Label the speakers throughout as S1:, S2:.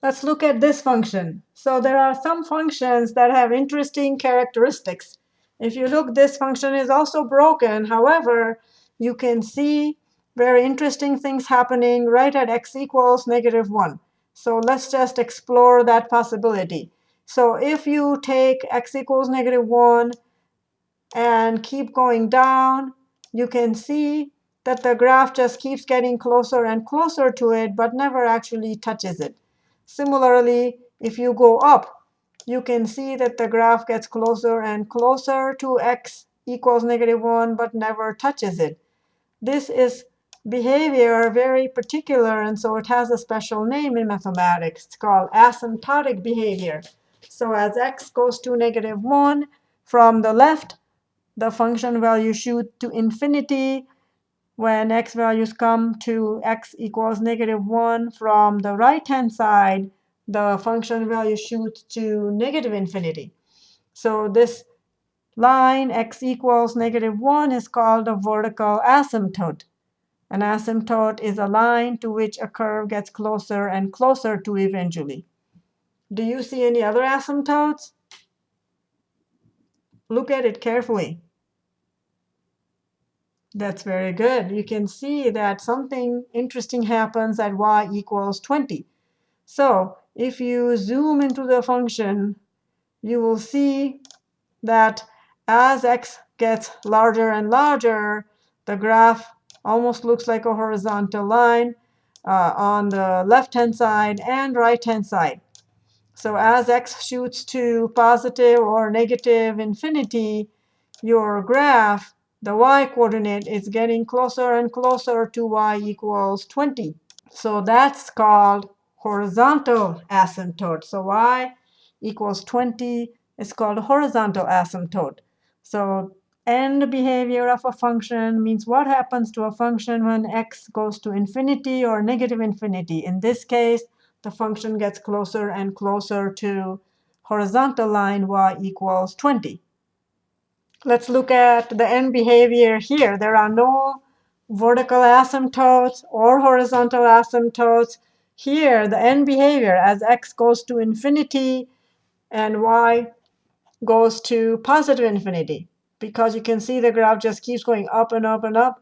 S1: Let's look at this function. So there are some functions that have interesting characteristics. If you look, this function is also broken. However, you can see very interesting things happening right at x equals negative 1. So let's just explore that possibility. So if you take x equals negative 1 and keep going down, you can see that the graph just keeps getting closer and closer to it, but never actually touches it. Similarly, if you go up, you can see that the graph gets closer and closer to x equals negative 1, but never touches it. This is behavior very particular, and so it has a special name in mathematics. It's called asymptotic behavior. So as x goes to negative 1, from the left, the function value shoots to infinity when x values come to x equals negative 1 from the right-hand side, the function value shoots to negative infinity. So this line x equals negative 1 is called a vertical asymptote. An asymptote is a line to which a curve gets closer and closer to eventually. Do you see any other asymptotes? Look at it carefully. That's very good. You can see that something interesting happens at y equals 20. So if you zoom into the function, you will see that as x gets larger and larger, the graph almost looks like a horizontal line uh, on the left-hand side and right-hand side. So as x shoots to positive or negative infinity, your graph the y-coordinate is getting closer and closer to y equals 20. So that's called horizontal asymptote. So y equals 20 is called horizontal asymptote. So end behavior of a function means what happens to a function when x goes to infinity or negative infinity. In this case, the function gets closer and closer to horizontal line y equals 20. Let's look at the end behavior here. There are no vertical asymptotes or horizontal asymptotes. Here, the end behavior as x goes to infinity and y goes to positive infinity. Because you can see the graph just keeps going up and up and up.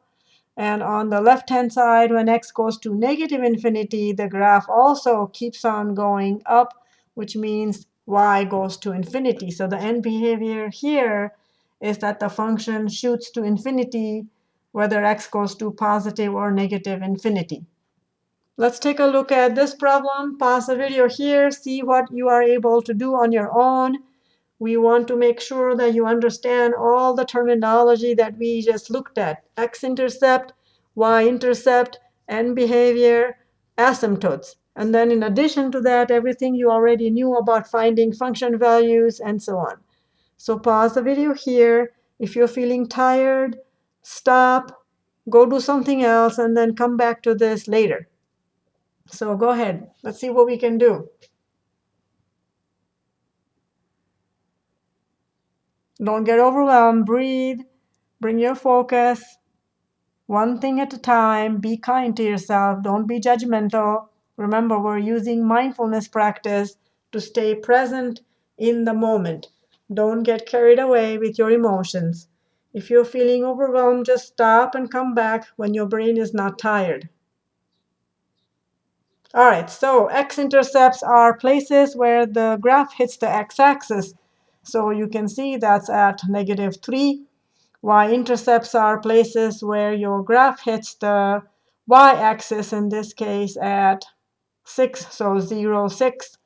S1: And on the left-hand side, when x goes to negative infinity, the graph also keeps on going up, which means y goes to infinity. So the end behavior here is that the function shoots to infinity whether x goes to positive or negative infinity. Let's take a look at this problem. Pause the video here, see what you are able to do on your own. We want to make sure that you understand all the terminology that we just looked at. X-intercept, Y-intercept, and behavior, asymptotes. And then in addition to that, everything you already knew about finding function values and so on. So pause the video here. If you're feeling tired, stop, go do something else, and then come back to this later. So go ahead. Let's see what we can do. Don't get overwhelmed. Breathe. Bring your focus. One thing at a time. Be kind to yourself. Don't be judgmental. Remember, we're using mindfulness practice to stay present in the moment. Don't get carried away with your emotions. If you're feeling overwhelmed, just stop and come back when your brain is not tired. All right, so x-intercepts are places where the graph hits the x-axis. So you can see that's at negative 3. Y-intercepts are places where your graph hits the y-axis, in this case at 6, so 0, 6.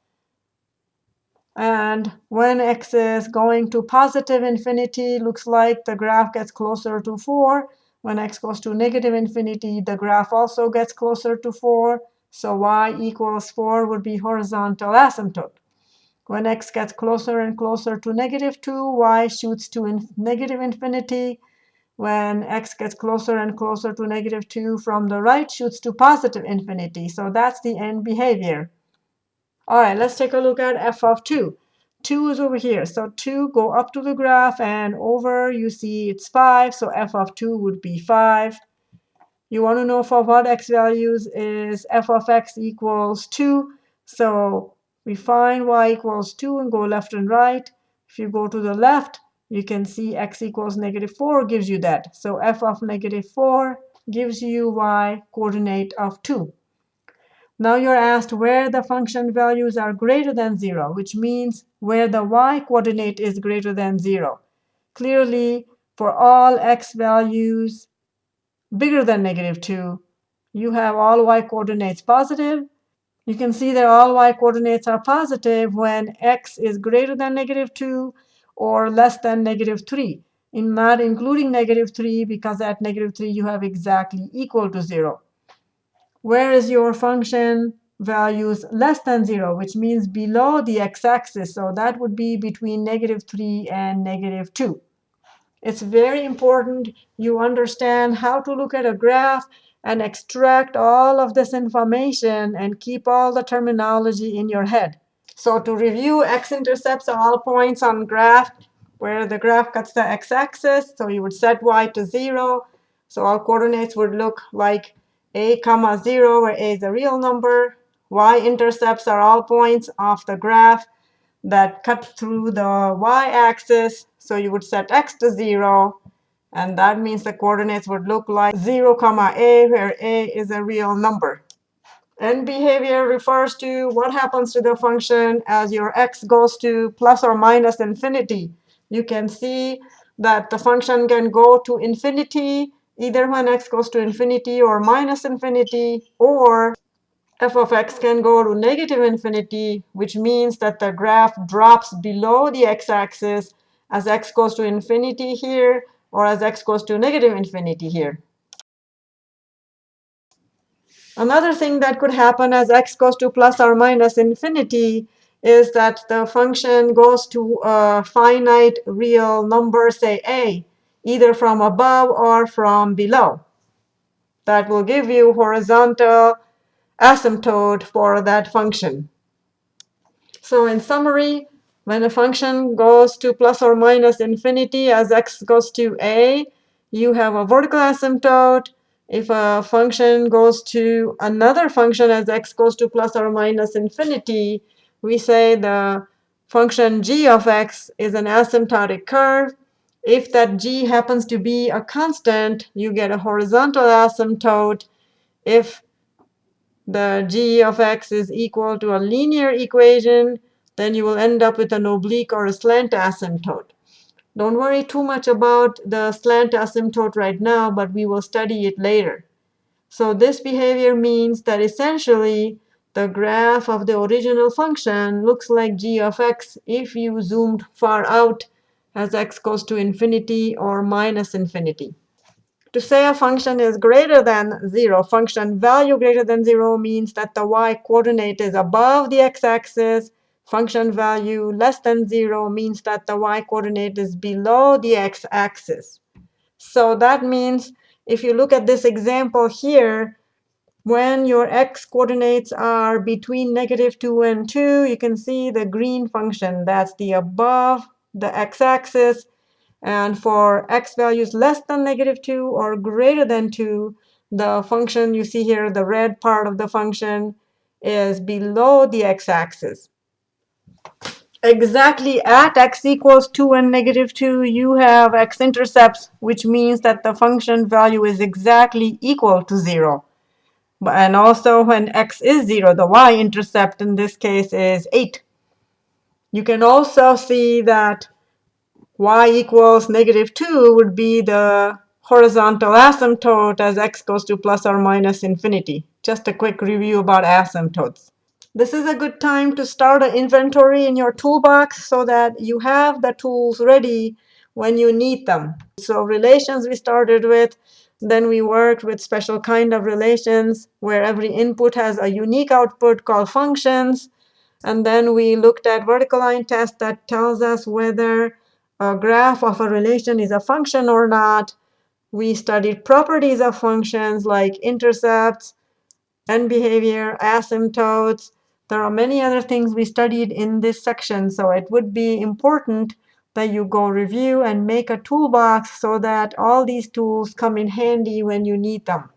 S1: And when x is going to positive infinity, looks like the graph gets closer to 4. When x goes to negative infinity, the graph also gets closer to 4. So y equals 4 would be horizontal asymptote. When x gets closer and closer to negative 2, y shoots to in negative infinity. When x gets closer and closer to negative 2 from the right, shoots to positive infinity. So that's the end behavior. All right, let's take a look at f of 2. 2 is over here. So 2, go up to the graph, and over you see it's 5. So f of 2 would be 5. You want to know for what x values is f of x equals 2. So we find y equals 2 and go left and right. If you go to the left, you can see x equals negative 4 gives you that. So f of negative 4 gives you y coordinate of 2. Now you're asked where the function values are greater than 0, which means where the y coordinate is greater than 0. Clearly, for all x values bigger than negative 2, you have all y coordinates positive. You can see that all y coordinates are positive when x is greater than negative 2 or less than negative 3, in not including negative 3 because at negative 3 you have exactly equal to 0 where is your function values less than 0, which means below the x-axis. So that would be between negative 3 and negative 2. It's very important you understand how to look at a graph and extract all of this information and keep all the terminology in your head. So to review, x-intercepts are all points on graph where the graph cuts the x-axis. So you would set y to 0. So all coordinates would look like a comma 0, where a is a real number. y-intercepts are all points off the graph that cut through the y-axis. So you would set x to 0. And that means the coordinates would look like 0, comma a, where a is a real number. End behavior refers to what happens to the function as your x goes to plus or minus infinity. You can see that the function can go to infinity either when x goes to infinity or minus infinity, or f of x can go to negative infinity, which means that the graph drops below the x-axis as x goes to infinity here, or as x goes to negative infinity here. Another thing that could happen as x goes to plus or minus infinity is that the function goes to a finite real number, say a either from above or from below. That will give you horizontal asymptote for that function. So in summary, when a function goes to plus or minus infinity as x goes to a, you have a vertical asymptote. If a function goes to another function as x goes to plus or minus infinity, we say the function g of x is an asymptotic curve. If that g happens to be a constant, you get a horizontal asymptote. If the g of x is equal to a linear equation, then you will end up with an oblique or a slant asymptote. Don't worry too much about the slant asymptote right now, but we will study it later. So this behavior means that essentially the graph of the original function looks like g of x if you zoomed far out as x goes to infinity or minus infinity. To say a function is greater than 0, function value greater than 0 means that the y-coordinate is above the x-axis. Function value less than 0 means that the y-coordinate is below the x-axis. So that means if you look at this example here, when your x coordinates are between negative 2 and 2, you can see the green function. That's the above the x-axis. And for x values less than negative 2 or greater than 2, the function you see here, the red part of the function, is below the x-axis. Exactly at x equals 2 and negative 2, you have x-intercepts, which means that the function value is exactly equal to 0. And also when x is 0, the y-intercept in this case is 8. You can also see that y equals negative 2 would be the horizontal asymptote as x goes to plus or minus infinity. Just a quick review about asymptotes. This is a good time to start an inventory in your toolbox so that you have the tools ready when you need them. So relations we started with, then we worked with special kind of relations where every input has a unique output called functions. And then we looked at vertical line test that tells us whether a graph of a relation is a function or not. We studied properties of functions like intercepts, end behavior, asymptotes. There are many other things we studied in this section, so it would be important that you go review and make a toolbox so that all these tools come in handy when you need them.